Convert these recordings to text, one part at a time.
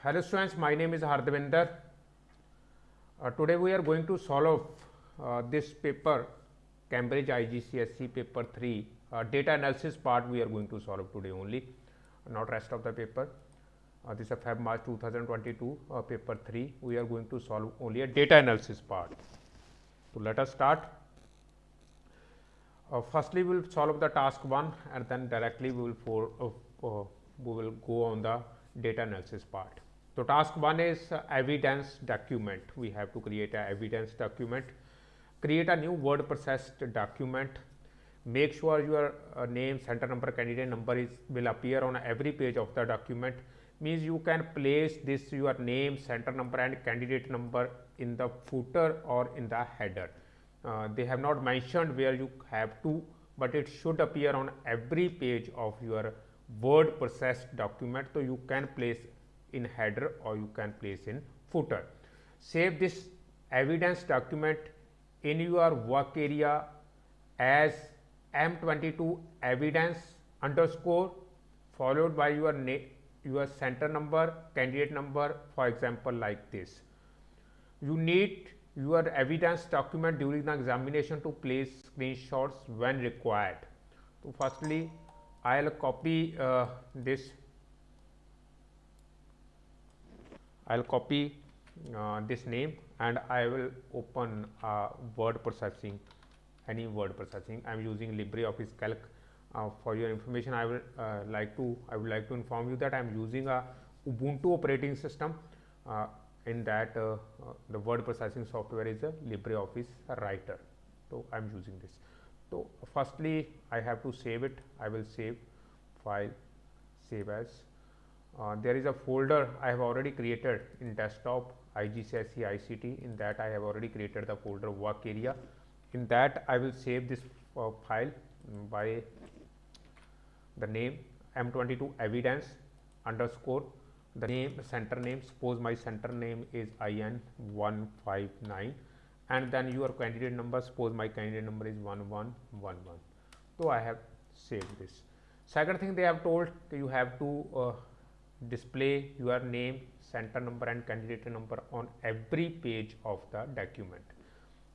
Hello students, my name is Hardvinder. Uh, today we are going to solve uh, this paper Cambridge IGCSE paper 3 uh, data analysis part we are going to solve today only not rest of the paper. Uh, this is Feb March 2022 uh, paper 3 we are going to solve only a data analysis part. So, let us start. Uh, firstly, we will solve the task 1 and then directly we will for, we will go on the data analysis part. So, task 1 is evidence document. We have to create a evidence document, create a new word processed document, make sure your uh, name, center number, candidate number is will appear on every page of the document means you can place this your name, center number and candidate number in the footer or in the header. Uh, they have not mentioned where you have to, but it should appear on every page of your word processed document. So, you can place in header or you can place in footer. Save this evidence document in your work area as M22 evidence underscore followed by your name your center number, candidate number for example like this. You need your evidence document during the examination to place screenshots when required. So, firstly I will copy uh, this, I will copy uh, this name and I will open uh, word processing any word processing. I am using LibreOffice Calc uh, for your information I will uh, like to I would like to inform you that I am using a Ubuntu operating system uh, in that uh, the word processing software is a LibreOffice writer. So, I am using this. So, firstly I have to save it I will save file save as uh, there is a folder I have already created in desktop IGCSE ICT in that I have already created the folder work area in that I will save this file by the name M22 evidence underscore the name center name suppose my center name is IN 159 and then your candidate number suppose my candidate number is 1111. So, I have saved this. Second thing they have told you have to uh, display your name center number and candidate number on every page of the document.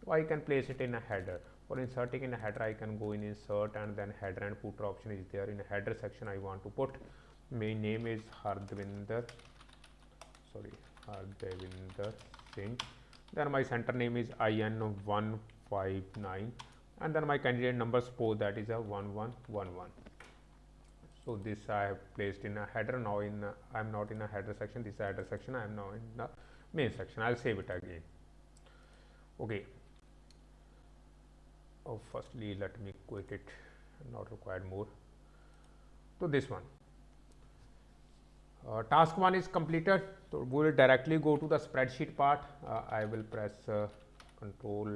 So, I can place it in a header. For inserting in a header I can go in insert and then header and footer option is there in a header section I want to put. My name is Hardvinder sorry Hardvinder Singh. Then my center name is IN 159 and then my candidate number suppose that is a 1111 so this I have placed in a header now in I am not in a header section this is header section I am now in the main section I will save it again. Okay. Oh firstly let me quit it not required more. So this one. Uh, task 1 is completed so we will directly go to the spreadsheet part. Uh, i will press uh, control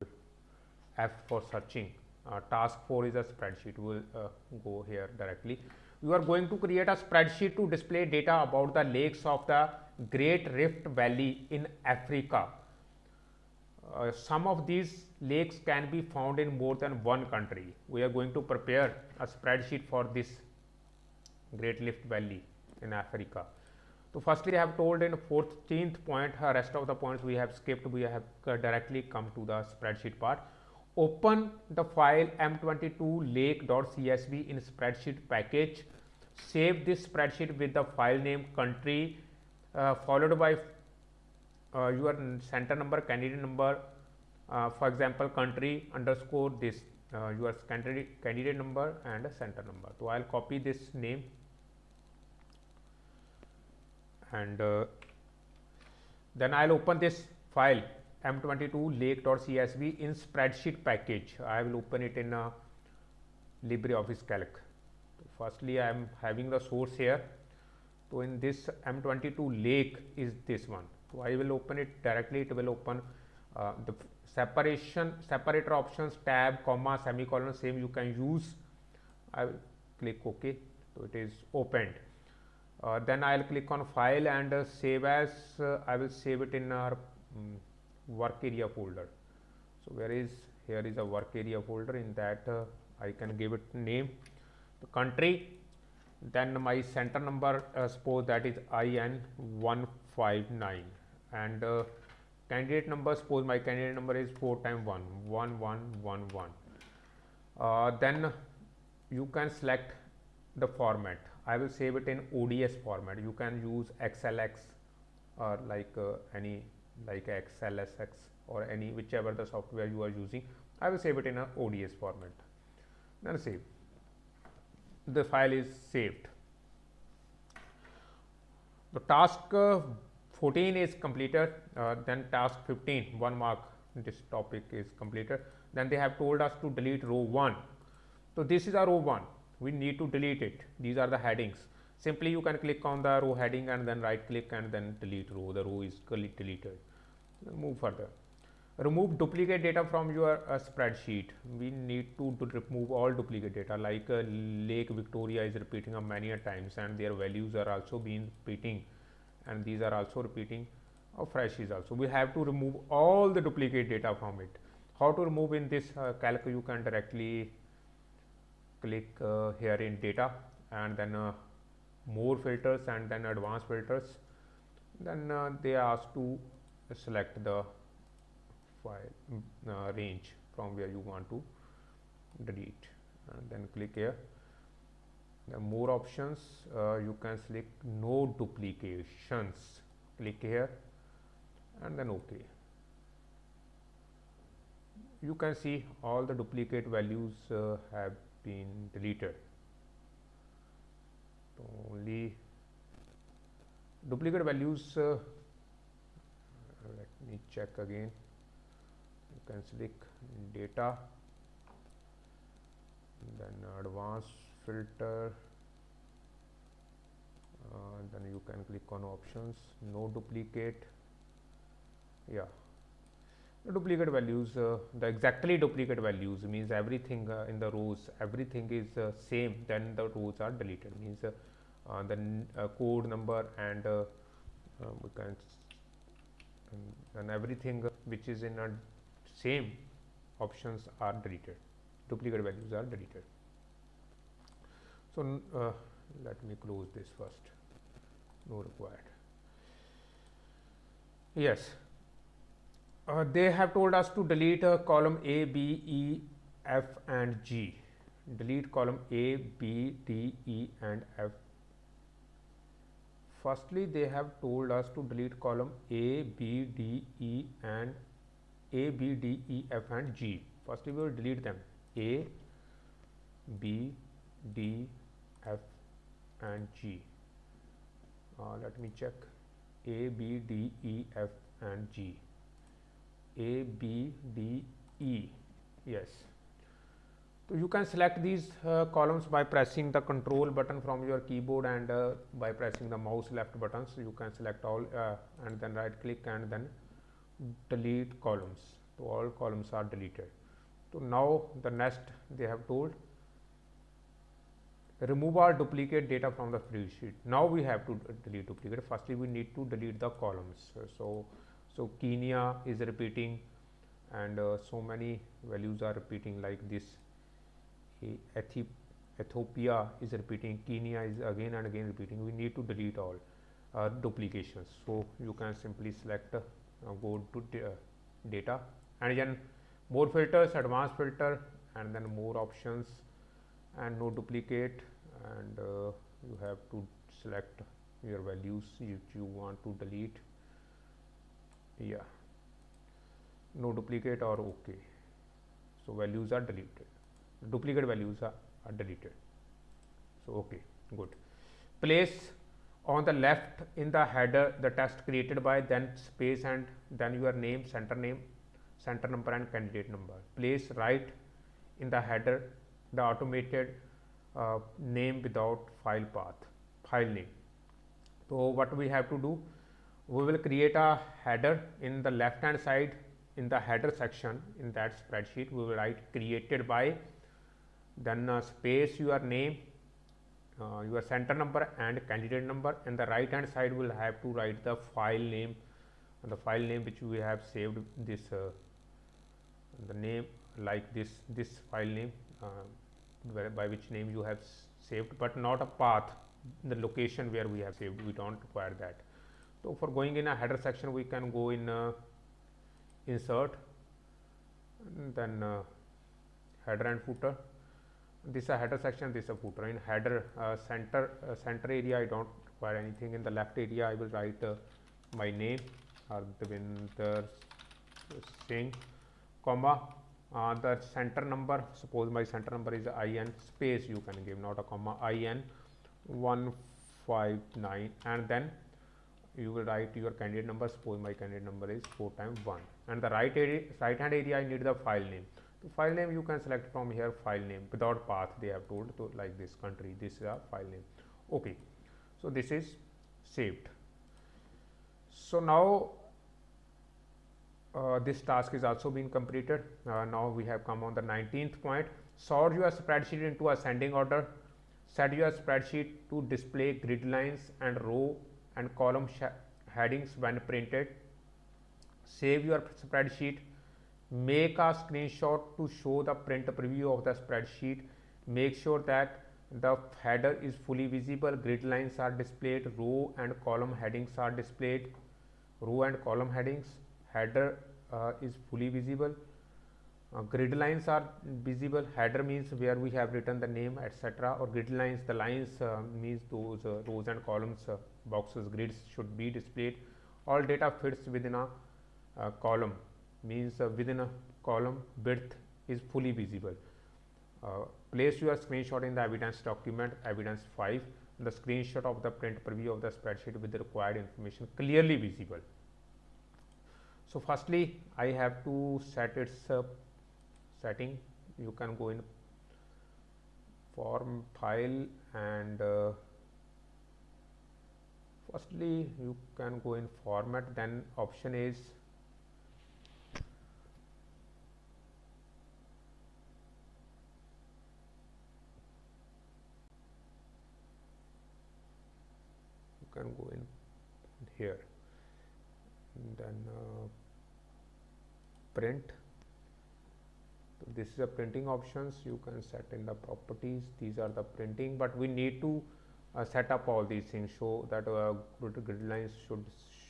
f for searching. Uh, task 4 is a spreadsheet we will uh, go here directly you are going to create a spreadsheet to display data about the lakes of the great rift valley in africa uh, some of these lakes can be found in more than one country. We are going to prepare a spreadsheet for this Great Rift Valley in Africa. So, firstly I have told in 14th point uh, rest of the points we have skipped we have uh, directly come to the spreadsheet part. Open the file m22 lake.csv in spreadsheet package. Save this spreadsheet with the file name country uh, followed by uh, your center number, candidate number, uh, for example, country underscore this uh, your candidate, candidate number and a center number. So, I will copy this name and uh, then I will open this file m22 lake.csv in spreadsheet package. I will open it in a LibreOffice Calc. So, firstly, I am having the source here. So, in this m22 lake is this one. So, I will open it directly it will open uh, the separation separator options tab comma semicolon same you can use I will click OK. So, it is opened uh, then I will click on file and uh, save as uh, I will save it in our um, work area folder. So, where is here is a work area folder. In that uh, I can give it name. The country then my center number uh, suppose that is IN 159 and uh, candidate number suppose my candidate number is 4 times 1 1 1 1 1 uh, then you can select the format. I will save it in ODS format. You can use XLX or like uh, any like XLSX or any whichever the software you are using I will save it in a ODS format. Then save the file is saved. The task uh, 14 is completed uh, then task 15 one mark this topic is completed. Then they have told us to delete row 1 so this is a row 1 we need to delete it. These are the headings simply you can click on the row heading and then right click and then delete row. The row is deleted. Move further. Remove duplicate data from your uh, spreadsheet. We need to, to, remove all duplicate data like uh, lake victoria is repeating many a times and their values are also being repeating. And these are also repeating. Uh, fresh is also. We have to remove all the duplicate data from it. How to remove in this uh, calc? You can directly click uh, here in data and then uh, more filters and then advanced filters then uh, they ask to select the file mm, uh, range from where you want to delete and then click here. The more options. Uh, you can select no duplications. Click here and then ok. You can see all the duplicate values uh, have been deleted only duplicate values uh, let me check again. You can select data then advanced filter uh, then you can click on options no duplicate. Yeah duplicate values uh, the exactly duplicate values means everything uh, in the rows everything is uh, same then the rows are deleted. Means uh, uh, the uh, code number and we can and everything which is in a same options are deleted. Duplicate values are deleted. So let me close this first. No required. Yes uh, they have told us to delete a column A, B, E, F and G. Delete column A, B, D, E and F. Firstly, they have told us to delete column A, B, D, E and A, B, D, E, F and G. Firstly, we will delete them A, B, D, F and G. Uh, let me check A, B, D, E, F and G. A, B, D, E. Yes. So, you can select these uh, columns by pressing the control button from your keyboard and uh, by pressing the mouse left buttons you can select all uh, and then right click and then delete columns. So, all columns are deleted. So, now the next they have told remove all duplicate data from the spreadsheet. Now, we have to delete duplicate firstly we need to delete the columns. So, so, Kenya is repeating and uh, so many values are repeating like this Ethiopia is repeating, Kenya is again and again repeating. We need to delete all uh, duplications. So, you can simply select uh, go to uh, data and then more filters, advanced filter and then more options and no duplicate and uh, you have to select your values which you want to delete yeah. No duplicate or okay. So values are deleted. Duplicate values are, are deleted. So okay good. Place on the left in the header the test created by then space and then your name center name center number and candidate number. Place right in the header the automated uh, name without file path file name. So what we have to do we will create a header in the left hand side in the header section in that spreadsheet. We will write created by then uh, space your name uh, your center number and candidate number. And the right hand side will have to write the file name the file name which we have saved this uh, the name like this this file name uh, by which name you have saved but not a path the location where we have saved. We don't require that so for going in a header section we can go in uh, insert then uh, header and footer. This is a header section this is a footer. In header uh, center uh, center area I don't require anything. In the left area I will write uh, my name Ardavinder Singh comma uh, the center number suppose my center number is in space you can give not a comma in 159 and then you will write your candidate number suppose my candidate number is 4 times 1 and the right area right hand area I need the file name. The file name you can select from here file name. Without path they have told to like this country this is a file name. Okay. So this is saved. So now uh, this task is also being completed. Uh, now we have come on the 19th point. Sort your spreadsheet into ascending order. Set your spreadsheet to display grid lines and row and column headings when printed. Save your spreadsheet. Make a screenshot to show the print preview of the spreadsheet. Make sure that the header is fully visible. Grid lines are displayed. Row and column headings are displayed. Row and column headings. Header uh, is fully visible. Uh, grid lines are visible. Header means where we have written the name etc or grid lines the lines uh, means those uh, rows and columns uh, boxes grids should be displayed all data fits within a column means uh, within a column width is fully visible. Uh, place your screenshot in the evidence document evidence 5 the screenshot of the print preview of the spreadsheet with the required information clearly visible. So, firstly I have to set its uh, setting you can go in form file and uh, firstly you can go in format then option is you can go in here. Then uh, print. So this is a printing options. You can set in the properties. These are the printing but we need to uh, set up all these things show that uh, grid, lines should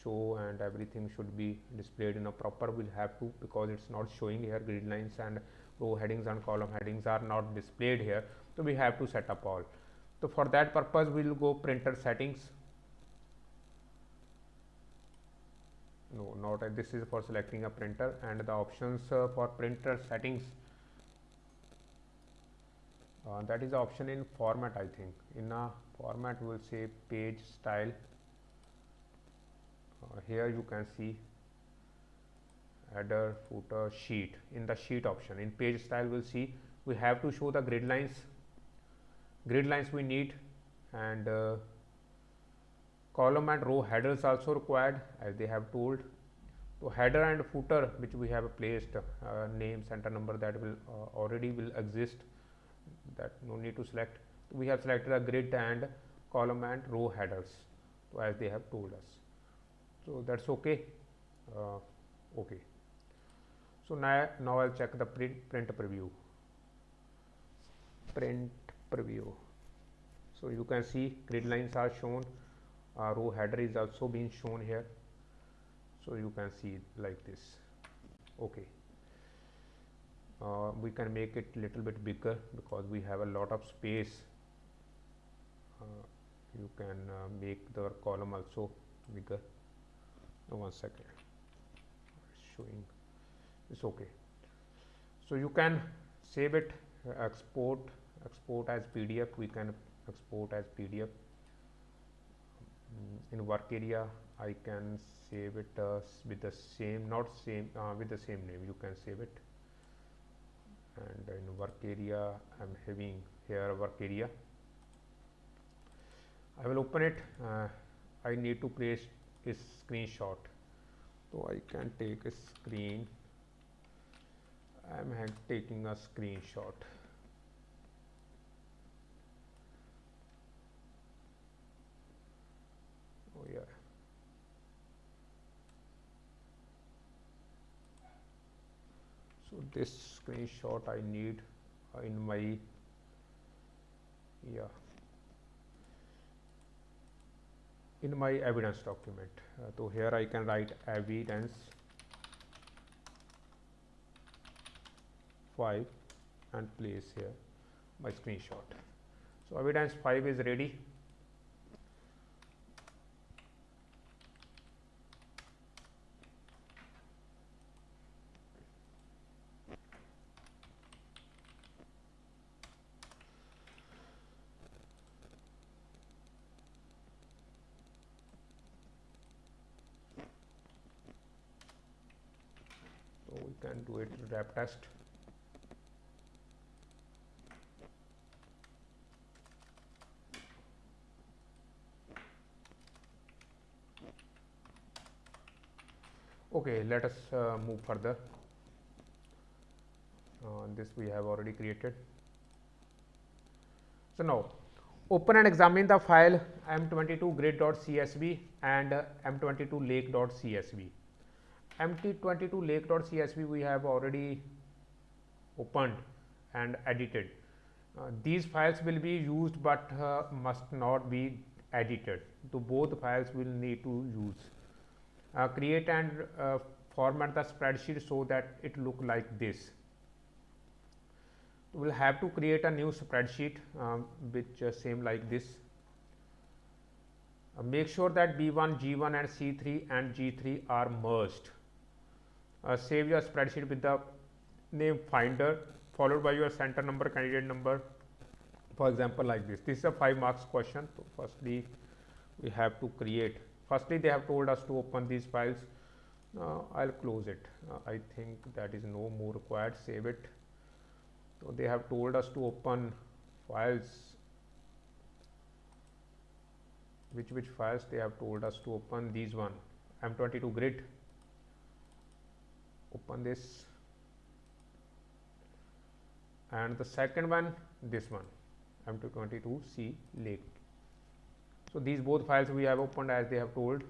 show and everything should be displayed in a proper we'll have to because it's not showing here grid lines and row headings and column headings are not displayed here. So we have to set up all. So for that purpose we will go printer settings. No not uh, this is for selecting a printer and the options uh, for printer settings uh, that is option in format I think. In a format we will say page style. Uh, here you can see header footer sheet. In the sheet option in page style we will see we have to show the grid lines. Grid lines we need and uh, column and row headers also required as they have told. So header and footer which we have placed uh, name center number that will uh, already will exist that no need to select. We have selected a grid and column and row headers so as they have told us. So that's okay. Uh, okay. So now now i'll check the print print preview. Print preview. So you can see grid lines are shown. Uh, row header is also being shown here. So you can see like this. Okay uh, we can make it little bit bigger because we have a lot of space. Uh, you can uh, make the column also bigger. Oh, one second. Showing. It's okay. So you can save it export export as pdf. We can export as pdf. Mm, in work area I can save it uh, with the same not same uh, with the same name. You can save it and in work area I'm having here work area. I will open it. Uh, I need to place a screenshot. So I can take a screen. I am taking a screenshot. Oh yeah so this screenshot I need in my yeah in my evidence document. Uh, so here I can write evidence 5 and place here my screenshot. So evidence 5 is ready. Can do it wrap test. Okay let us uh, move further. Uh, this we have already created. So now open and examine the file m22 grid.csv and uh, m22 lake.csv mt22 lake.csv we have already opened and edited. Uh, these files will be used, but uh, must not be edited. So, both files will need to use. Uh, create and uh, format the spreadsheet so that it look like this. We will have to create a new spreadsheet um, which uh, same like this. Uh, make sure that B1, G1 and C3 and G3 are merged uh, save your spreadsheet with the name finder followed by your center number candidate number. For example like this. This is a 5 marks question. So firstly we have to create. Firstly they have told us to open these files. Uh, I'll close it. Uh, I think that is no more required. Save it. So they have told us to open files. Which which files they have told us to open? These one. M22 grid open this. And the second one this one m222c lake. So these both files we have opened as they have told.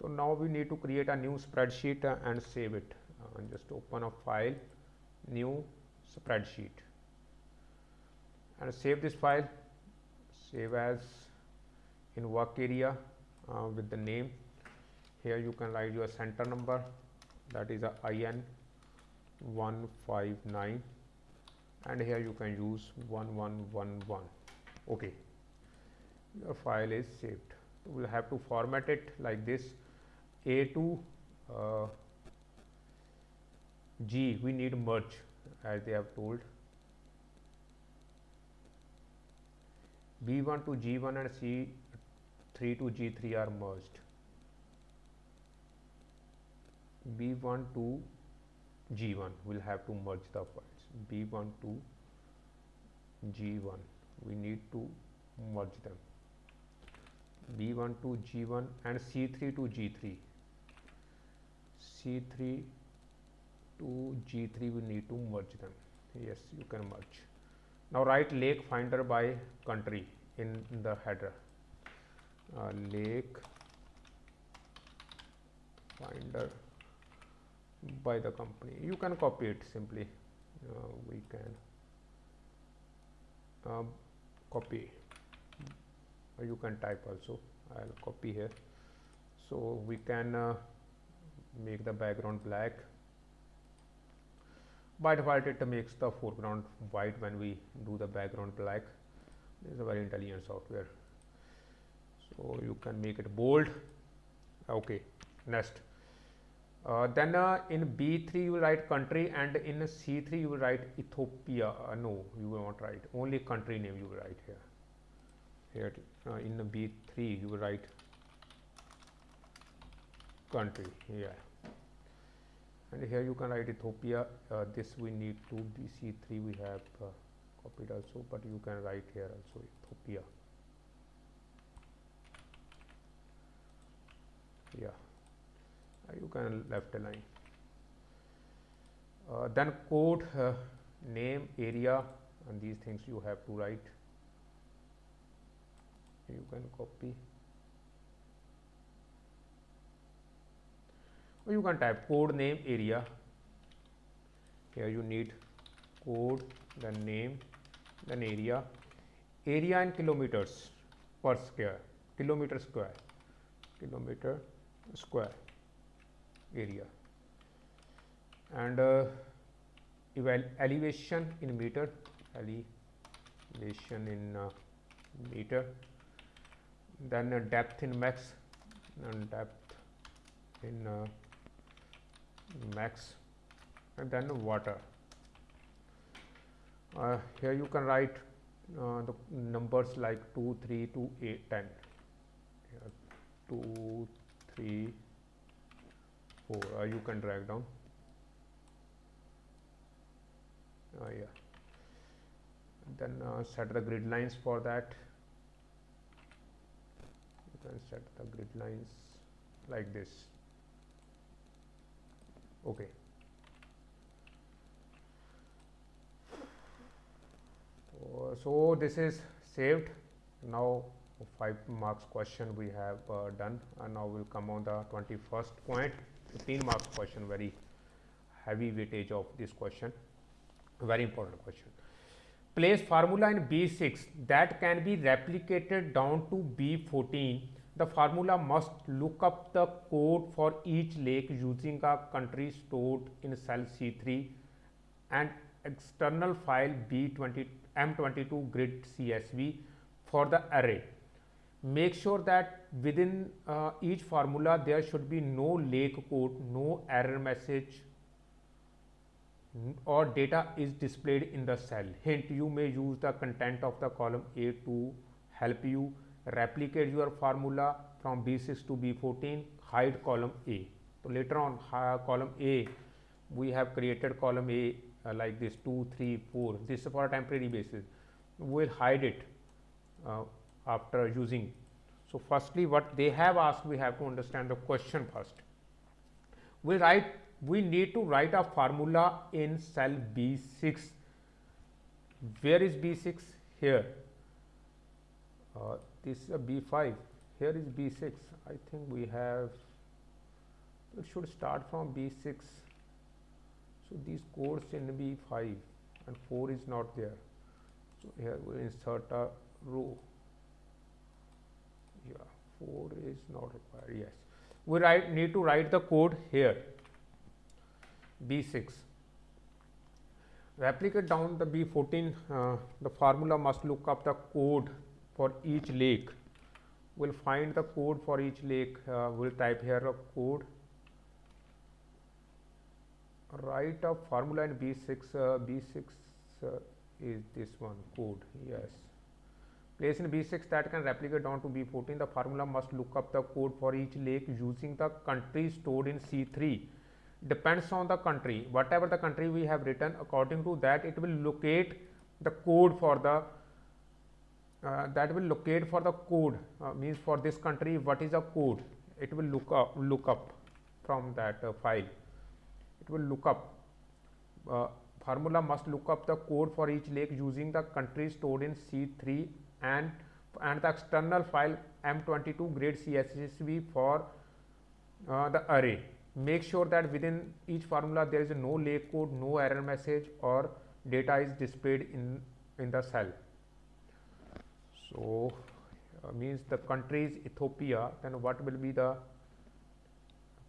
So now we need to create a new spreadsheet and save it. Uh, just open a file new spreadsheet. And save this file. Save as in work area uh, with the name. Here you can write your center number that is a IN 159 and here you can use 1111 okay. Your file is saved. We will have to format it like this. A to uh, G we need merge as they have told. B1 to G1 and C3 to G3 are merged B1 to G1 we'll have to merge the files B1 to G1 we need to merge them. B1 to G1 and C3 to G3 C3 to G3 we need to merge them. Yes you can merge. Now write lake finder by country in, in the header. Uh, lake finder by the company. You can copy it simply. Uh, we can uh, copy. Or you can type also. I'll copy here. So we can uh, make the background black. By default it makes the foreground white when we do the background black. This is a very intelligent software. So you can make it bold. Okay next uh, then uh, in B3 you write country and in C3 you will write Ethiopia. Uh, no, you will not write. Only country name you will write here. Here uh, in the B3 you will write country. Yeah. And here you can write Ethiopia. Uh, this we need to BC3 we have uh, copied also, but you can write here also Ethiopia. Yeah you can left align. Uh, then code uh, name area and these things you have to write. You can copy. Or you can type code name area. Here you need code then name then area. Area in kilometers per square. Kilometer square. Kilometer square area. And uh, elevation in meter elevation in uh, meter then uh, depth in max and depth in uh, max and then water. Uh, here you can write uh, the numbers like 2 3 2 8 10 here 2 3 4 uh, you can drag down. Uh, yeah. Then uh, set the grid lines for that. You can set the grid lines like this. Okay. So this is saved. Now 5 marks question we have uh, done. And now we'll come on the 21st point 15 marks question very heavy weightage of this question very important question place formula in B6 that can be replicated down to B14 the formula must look up the code for each lake using a country stored in cell C3 and external file B20 M22 grid CSV for the array. Make sure that within uh, each formula there should be no lake code, no error message or data is displayed in the cell. Hint, you may use the content of the column A to help you replicate your formula from B6 to B14, hide column A. So, later on uh, column A, we have created column A uh, like this 2, 3, 4, this is for a temporary basis. We will hide it uh, after using. So, firstly what they have asked, we have to understand the question first. We write, we need to write a formula in cell B6. Where is B6? Here. Uh, this is a B5 here is B6 I think we have it should start from B6 so these codes in B5 and 4 is not there so here we insert a row 4 is not required. Yes. We write need to write the code here. B6 replicate down the B14 uh, the formula must look up the code for each lake. We'll find the code for each lake. Uh, we'll type here a code. Write a formula in b6 uh, b6 uh, is this one code. Yes place in b6 that can replicate down to b14 the formula must look up the code for each lake using the country stored in c3 depends on the country. Whatever the country we have written according to that it will locate the code for the uh, that will locate for the code uh, means for this country what is the code? It will look up look up from that uh, file. It will look up. Uh, formula must look up the code for each lake using the country stored in C3 and and the external file M22 grid CSV for uh, the array. Make sure that within each formula there is no lake code, no error message or data is displayed in, in the cell. So, uh, means the country is Ethiopia, then what will be the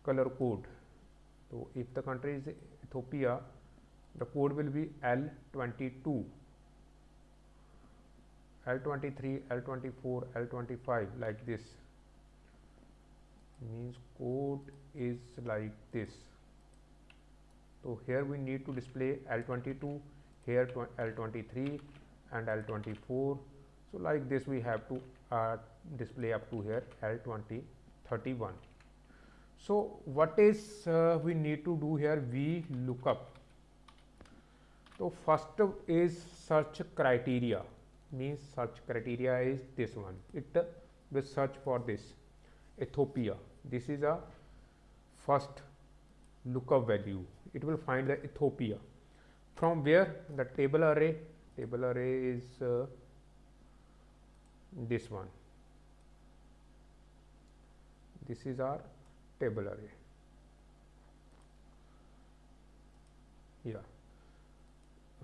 color code? So, if the country is Ethiopia, the code will be L22, L23, L24, L25 like this means code is like this. So, here we need to display L22, here L23 and L24 so, like this we have to uh, display up to here L 20 31. So, what is uh, we need to do here we look up. So, first is search criteria means search criteria is this one. It will search for this Ethiopia. This is a first lookup value. It will find the Ethiopia. From where? The table array. Table array is uh, this one. This is our table array. Yeah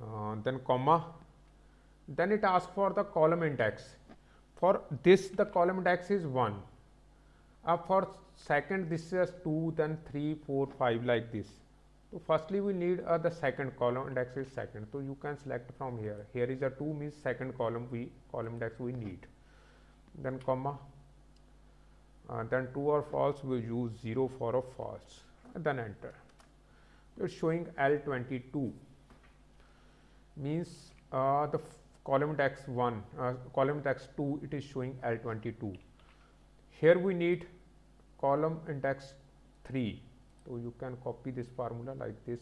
uh, then comma then it asks for the column index. For this the column index is 1 uh, for second this is 2 then 3 4 5 like this. So firstly we need uh, the second column index is second. So you can select from here. Here is a 2 means second column we column index we need. Then comma. Uh, then true or false we use 0 for a false. Then enter. It's showing L22 means uh, the column index 1 uh, column index 2 it is showing L22 here we need column index 3 so you can copy this formula like this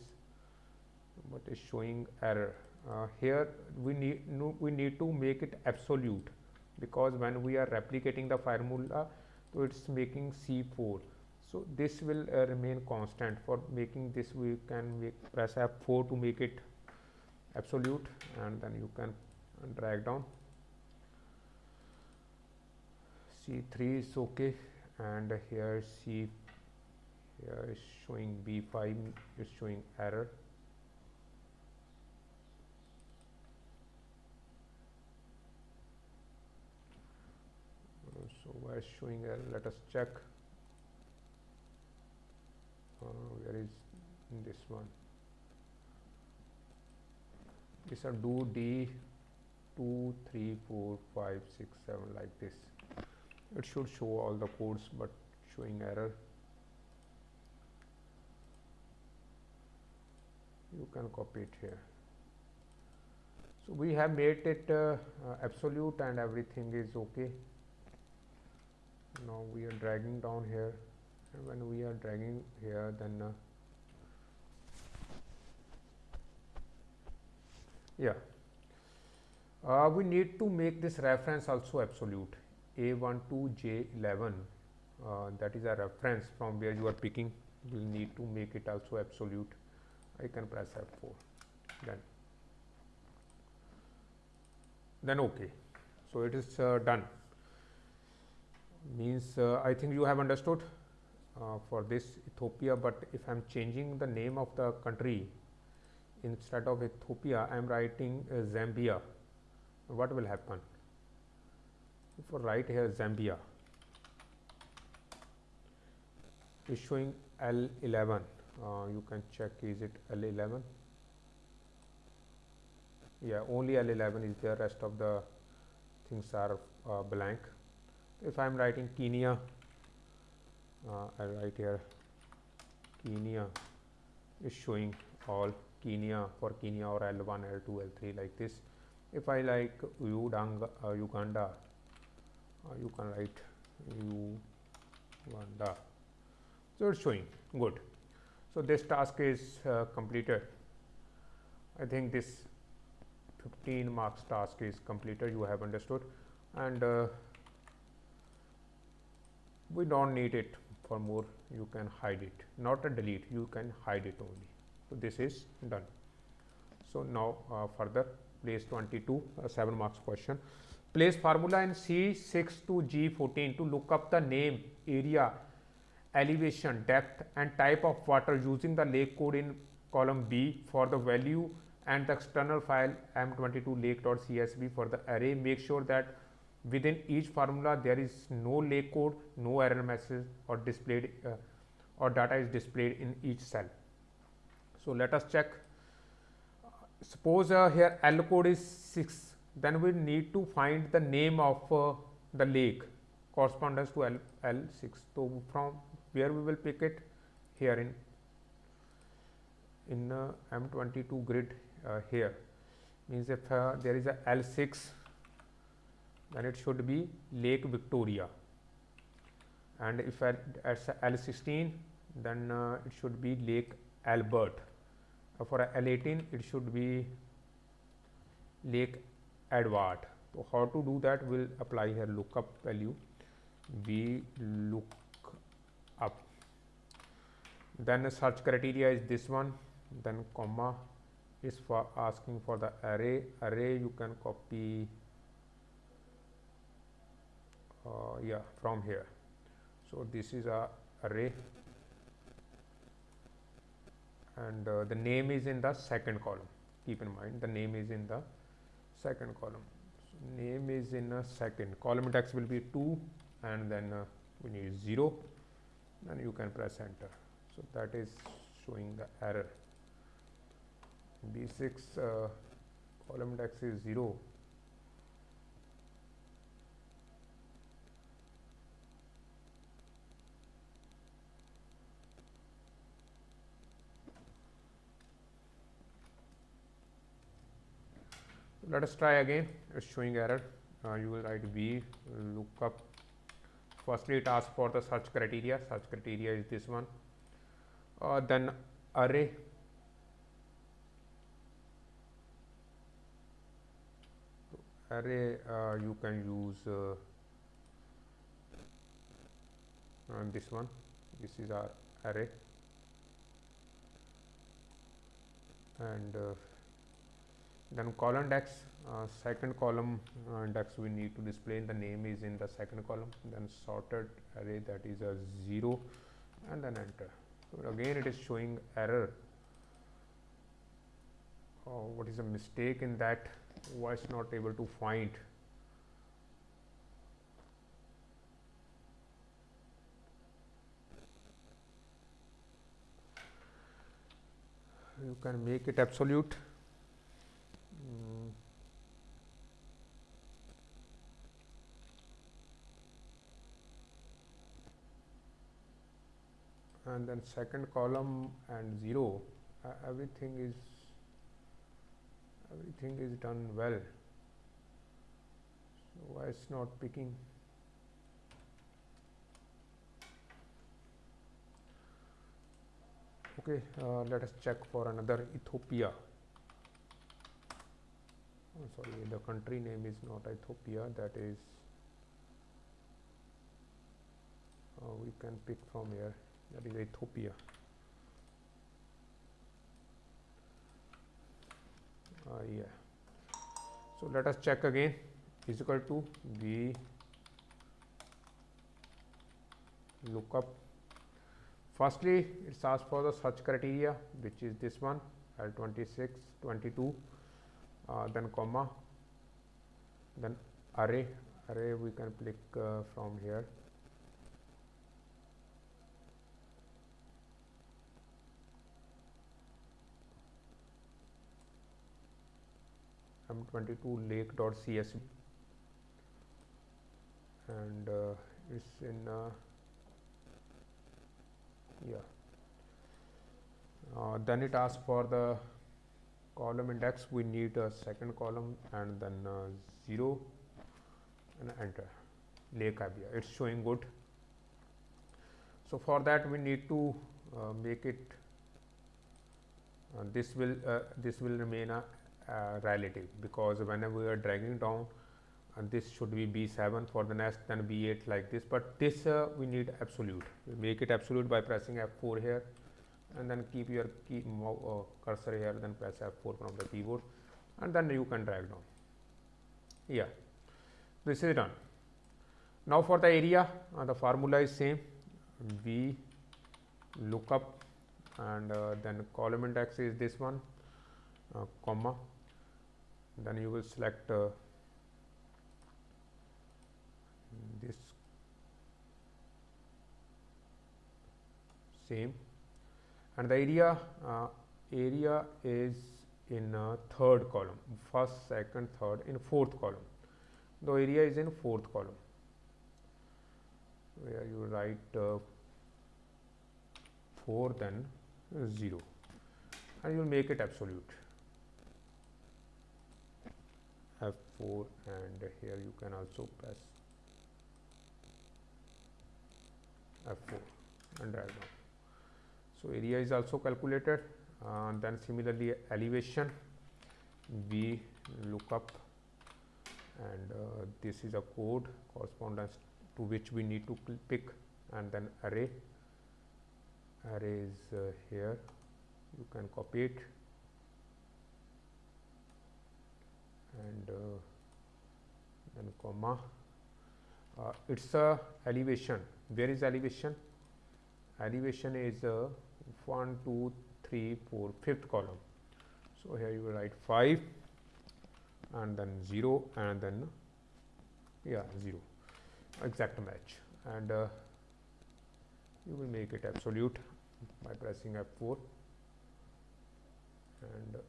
but is showing error. Uh, here we need no, we need to make it absolute because when we are replicating the formula so it's making c4 so this will uh, remain constant. For making this we can make press f4 to make it absolute and then you can drag down. C3 is okay. And here c here is showing b5 is showing error. So where is showing error? Let us check. Uh, where is this one? This are do d 2 3 4 5 6 7 like this. It should show all the codes but showing error. You can copy it here. So we have made it uh, uh, absolute and everything is okay. Now we are dragging down here. And when we are dragging here then uh, yeah uh, we need to make this reference also absolute. A12j11 uh, that is a reference from where you are picking. We will need to make it also absolute. I can press F4 then then okay. So it is uh, done. Means uh, I think you have understood uh, for this Ethiopia but if I am changing the name of the country instead of Ethiopia I am writing uh, Zambia what will happen? If I write here Zambia is showing L11 uh, you can check is it L11 yeah only L11 is there rest of the things are uh, blank. If I am writing Kenya uh, I write here Kenya is showing all Kenya for Kenya or L1 L2 L3 like this if I like uh, Uganda uh, you can write Uganda so it's showing. Good. So this task is uh, completed. I think this 15 marks task is completed you have understood. And uh, we don't need it for more. You can hide it. Not a delete you can hide it only. So this is done. So now uh, further place 22 uh, 7 marks question. Place formula in c6 to g14 to look up the name area elevation depth and type of water using the lake code in column b for the value and the external file m22 lake.csv for the array. Make sure that within each formula there is no lake code no error message or displayed uh, or data is displayed in each cell. So let us check suppose uh, here l code is 6 then we need to find the name of uh, the lake correspondence to L, L6 so from where we will pick it? Here in in uh, M22 grid uh, here. Means if uh, there is a L6 then it should be Lake Victoria. And if at, at L16 then uh, it should be Lake Albert for L18 it should be Lake Edward. so how to do that we will apply here. Lookup value. We look up. Then the search criteria is this one. Then comma is for asking for the array. Array you can copy uh, yeah from here. So this is a array and uh, the name is in the second column. Keep in mind the name is in the second column. So name is in a second. Column index will be 2 and then uh, we need 0 then you can press enter. So that is showing the error. B6 uh, column index is 0 let us try again. It's showing error. Uh, you will write v lookup firstly it asks for the search criteria. Search criteria is this one. Uh, then array. Array uh, you can use uh, this one. This is our array. And uh, then column index uh, second column uh, index we need to display the name is in the second column. Then sorted array that is a 0 and then enter. So again it is showing error. Oh, what is a mistake in that? It's not able to find? You can make it absolute and then second column and 0 uh, everything is everything is done well. So why it's not picking? Okay uh, let us check for another Ethiopia. Oh, sorry the country name is not Ethiopia that is uh, we can pick from here that is Ethiopia. Uh, yeah. So let us check again is equal to v lookup. Firstly, it asks for the search criteria, which is this one L26, 22, uh, then comma, then array. Array we can click uh, from here m22 lake.csv and uh, it's in uh, yeah. Uh, then it asks for the column index. We need a second column and then uh, 0 and enter. Lake Abaya. It's showing good. So for that we need to uh, make it uh, this will this will remain a relative because whenever we are dragging down uh, this should be B7 for the next then B8 like this but this uh, we need absolute. We make it absolute by pressing F4 here and then keep your key uh, cursor here then press F4 from the keyboard and then you can drag down. Yeah this is done. Now for the area uh, the formula is same. V lookup and uh, then column index is this one uh, comma then you will select uh, this same. And the area uh, area is in uh, third column first second third in fourth column. The area is in fourth column where you write uh, 4 then 0 and you will make it absolute F4 and here you can also press F4 and drag down. So, area is also calculated uh, then similarly elevation V lookup and uh, this is a code correspondence to which we need to pick and then array array is uh, here you can copy it and uh, then comma uh, it's a elevation. Where is elevation? Elevation is uh, 1 2 3 4 fifth column. So here you will write 5 and then 0 and then yeah 0 exact match. And uh, you will make it absolute by pressing F4 and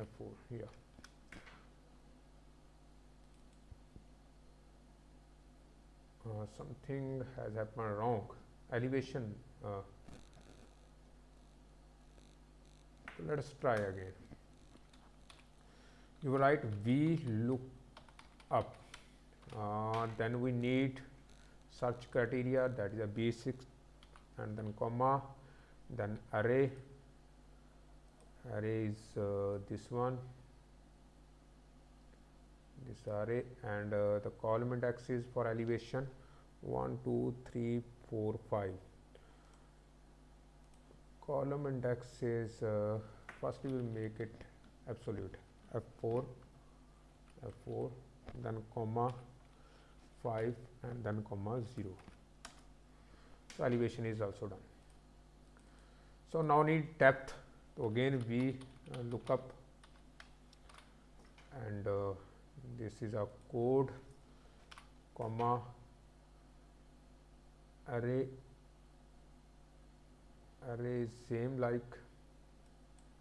F4 here. Uh, something has happened wrong. Elevation uh, let us try again. You write v look up. Uh, then we need search criteria that is a basic and then comma then array. Array is uh, this one this array and uh, the column index is for elevation 1 2 3 4 5 column index is uh, first we will make it absolute. F4 f4 then comma 5 and then comma 0 so elevation is also done. So now need depth. So again we uh, look up and uh, this is a code comma array array is same like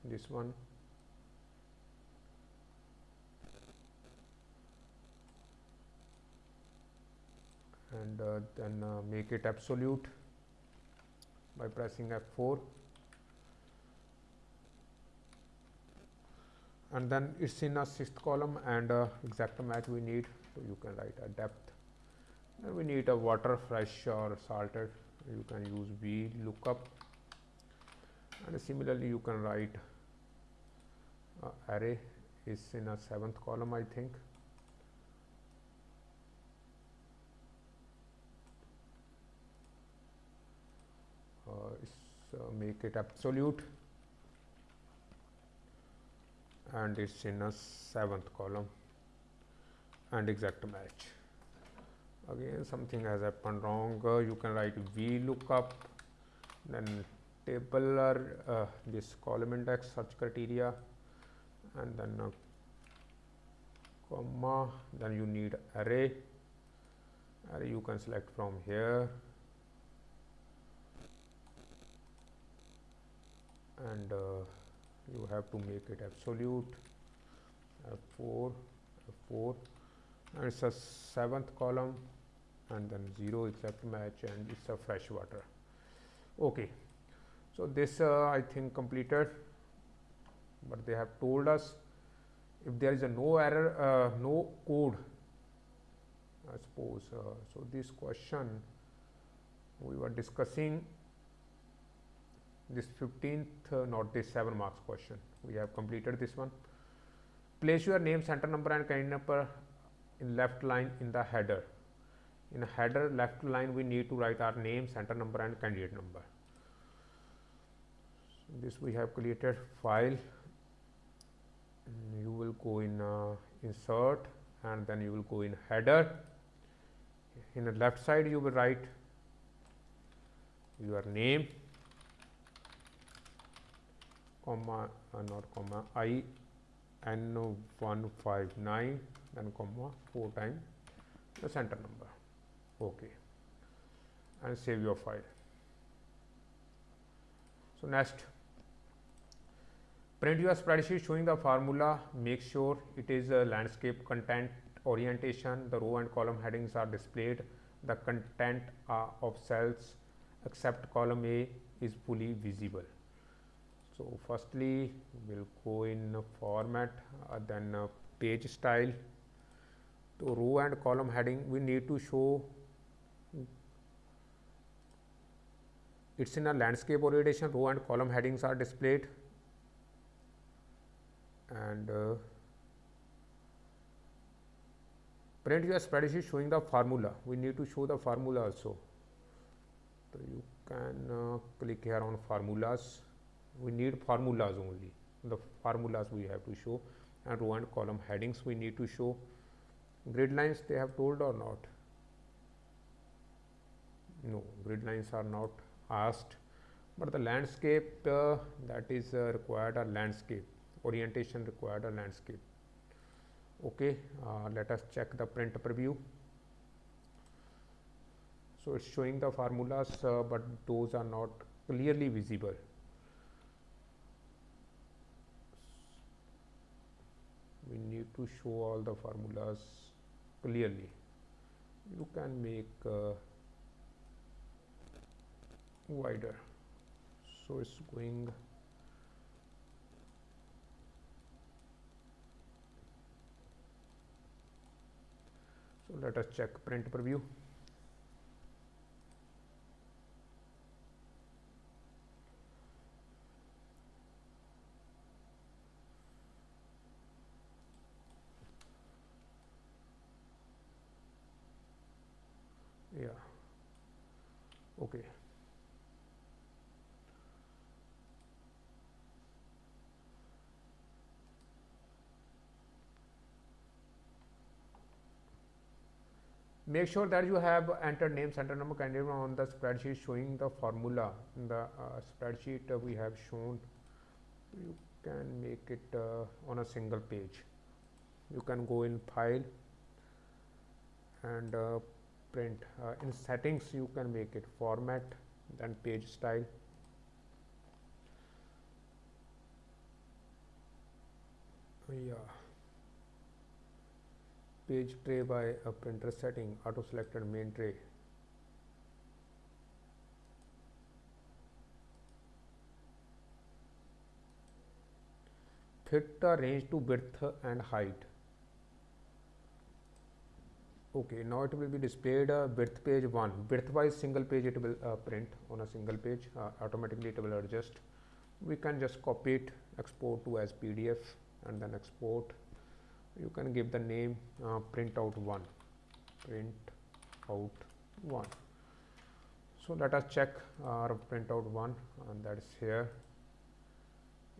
this one. And uh, then uh, make it absolute by pressing F4 and then it's in a sixth column and uh, exact match we need. So you can write a depth we need a water fresh or salted. You can use v lookup and similarly you can write uh, array is in a seventh column I think. Uh, uh, make it absolute. And it's in a seventh column. And exact match again something has happened wrong. Uh, you can write v lookup then tabular uh, this column index search criteria and then uh, comma then you need array. Array you can select from here. And uh, you have to make it absolute. F4 f4 and it's a seventh column and then 0 is exact match and it's a fresh water. Okay. So this uh, i think completed. But they have told us if there is a no error uh, no code i suppose uh, so this question we were discussing this 15th uh, not this 7 marks question. We have completed this one. Place your name center number and candidate number in left line in the header in a header left line we need to write our name center number and candidate number. So this we have created file. You will go in uh, insert and then you will go in header. In the left side you will write your name comma uh, not comma i n 159 then comma 4 times the center number okay. And save your file. So next. Print your spreadsheet showing the formula. Make sure it is a landscape content orientation. The row and column headings are displayed. The content uh, of cells except column a is fully visible. So firstly we'll go in format uh, then uh, page style. To row and column heading we need to show it's in a landscape orientation. Row and column headings are displayed. And uh, print your spreadsheet showing the formula. We need to show the formula also. So you can uh, click here on formulas. We need formulas only. The formulas we have to show. And row and column headings we need to show. Grid lines they have told or not? No grid lines are not asked but the landscape uh, that is uh, required a landscape orientation required a landscape. Okay uh, let us check the print preview. So it's showing the formulas uh, but those are not clearly visible. We need to show all the formulas clearly. You can make uh, wider. So it's going so let us check print preview. Yeah. Okay make sure that you have entered name center number candidate on the spreadsheet showing the formula in the uh, spreadsheet uh, we have shown. You can make it uh, on a single page. You can go in file and uh, print uh, in settings you can make it format then page style. Yeah page tray by a printer setting auto selected main tray. Fit the range to width and height. Okay now it will be displayed uh, width page 1 width wise single page it will uh, print on a single page uh, automatically it will adjust. We can just copy it export to as pdf and then export you can give the name uh, print out 1 print out 1 so let us check our print out 1 and that is here.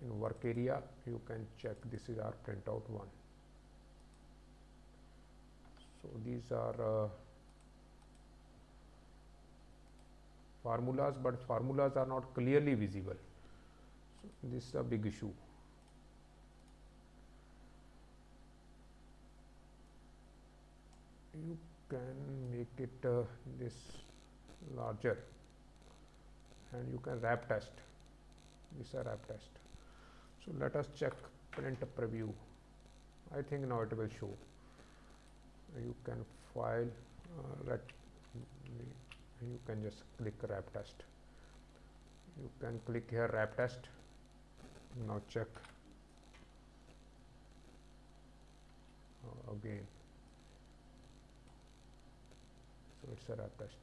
In work area you can check this is our print out 1 so these are uh, formulas but formulas are not clearly visible. So this is a big issue you can make it uh, this larger. And you can wrap text. This is a wrap text. So let us check print preview. I think now it will show. You can file uh, you can just click wrap text. You can click here wrap text. Now check. Uh, again so it's a test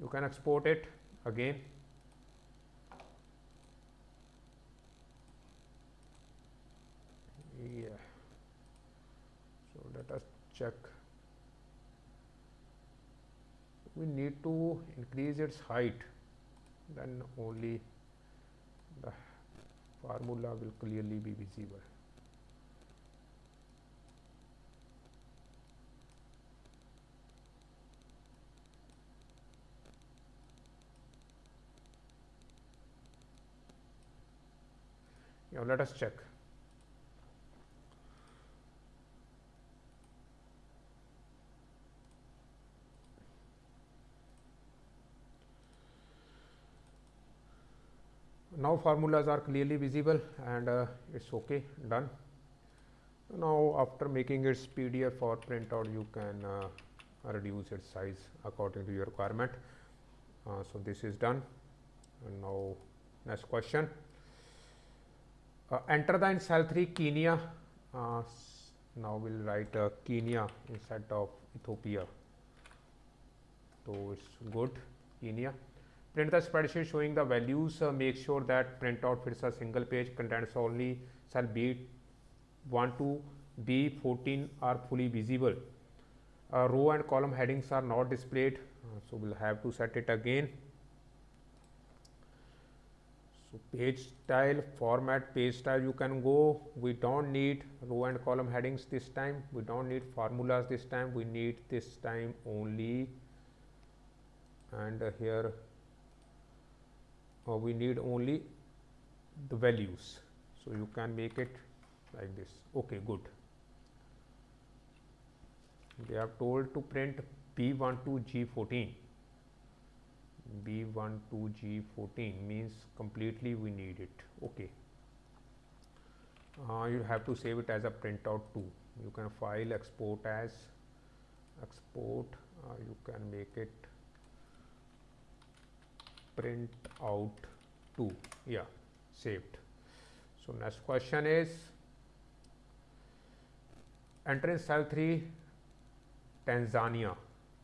you can export it again. Yeah. So let us check. We need to increase its height. Then only the formula will clearly be visible now let us check. Now formulas are clearly visible and uh, it's okay done. Now after making its pdf or printout you can uh, reduce its size according to your requirement. Uh, so this is done. And now next question uh, enter the in cell 3 Kenya uh, now we'll write uh, Kenya instead of Ethiopia. So it's good Kenya print the spreadsheet showing the values uh, make sure that printout fits a single page contains only cell B1 to B14 are fully visible. Uh, row and column headings are not displayed uh, so we'll have to set it again so page style format page style you can go. We don't need row and column headings this time. We don't need formulas this time. We need this time only. And uh, here uh, we need only the values. So you can make it like this. Okay good. They have told to print b1 to g14 B12G14 means completely we need it. Okay. Uh, you have to save it as a printout too. You can file export as export uh, you can make it print out to yeah saved. So next question is entrance cell 3 Tanzania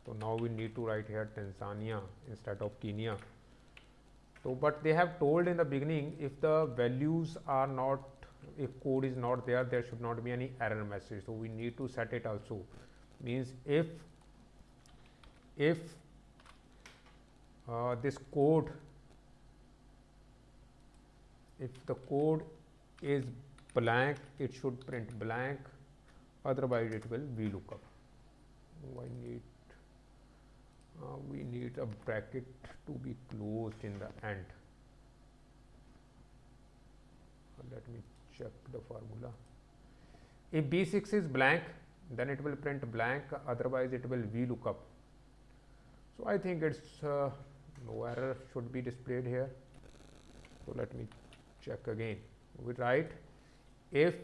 so now we need to write here Tanzania instead of Kenya. So but they have told in the beginning if the values are not if code is not there there should not be any error message. So we need to set it also. Means if if uh, this code if the code is blank it should print blank otherwise it will VLOOKUP. I need uh, we need a bracket to be closed in the end. Uh, let me check the formula. If b6 is blank then it will print blank otherwise it will VLOOKUP so I think it's uh, no error should be displayed here. So let me check again. We write if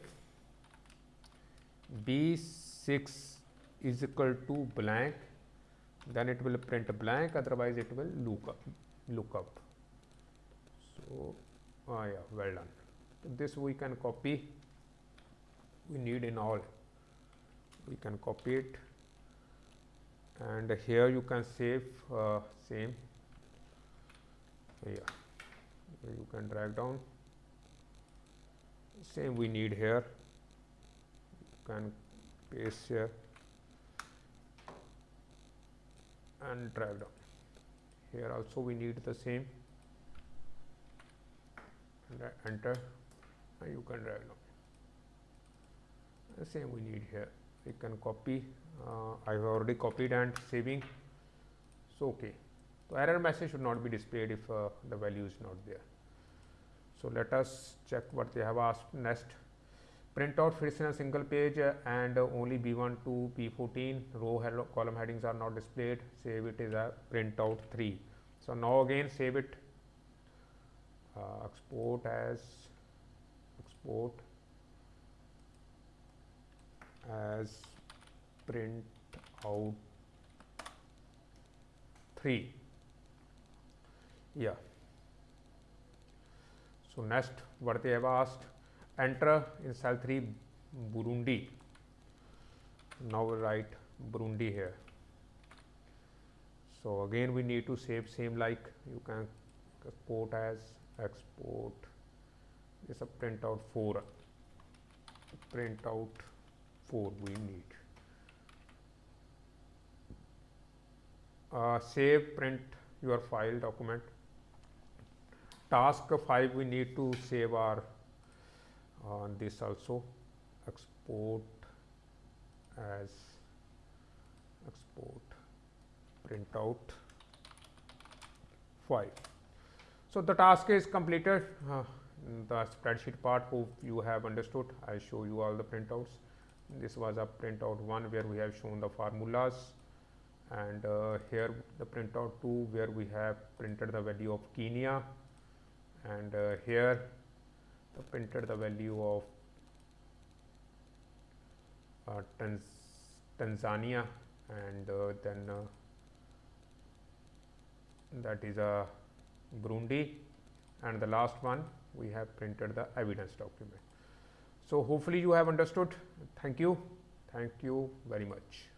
b6 is equal to blank then it will print blank otherwise it will look up look up. So ah yeah well done. This we can copy. We need in all. We can copy it. And here you can save uh, same. Yeah. You can drag down. Same we need here. You can paste here and drag down here also we need the same. And enter and you can drag down the same we need here. We can copy uh, I have already copied and saving. So okay. So error message should not be displayed if uh, the value is not there. So let us check what they have asked. Next printout fits in a single page uh, and only b1 to b14 row column headings are not displayed. Save it as a printout 3 so now again save it. Uh, export as export as print out 3 yeah. So next what they have asked enter in cell 3 Burundi. Now we write Burundi here. So again we need to save same like. You can export as export. Is a printout 4 printout 4 we need. Uh, save print your file document. Task 5 we need to save our on this also export as export printout 5 so the task is completed. Uh, the spreadsheet part hope you have understood. I show you all the printouts. This was a printout one where we have shown the formulas. And uh, here the printout 2 where we have printed the value of Kenya. And uh, here printed the value of uh, Tanz Tanzania and uh, then uh, that is a Burundi and the last one we have printed the evidence document. So, hopefully you have understood. Thank you. Thank you very much.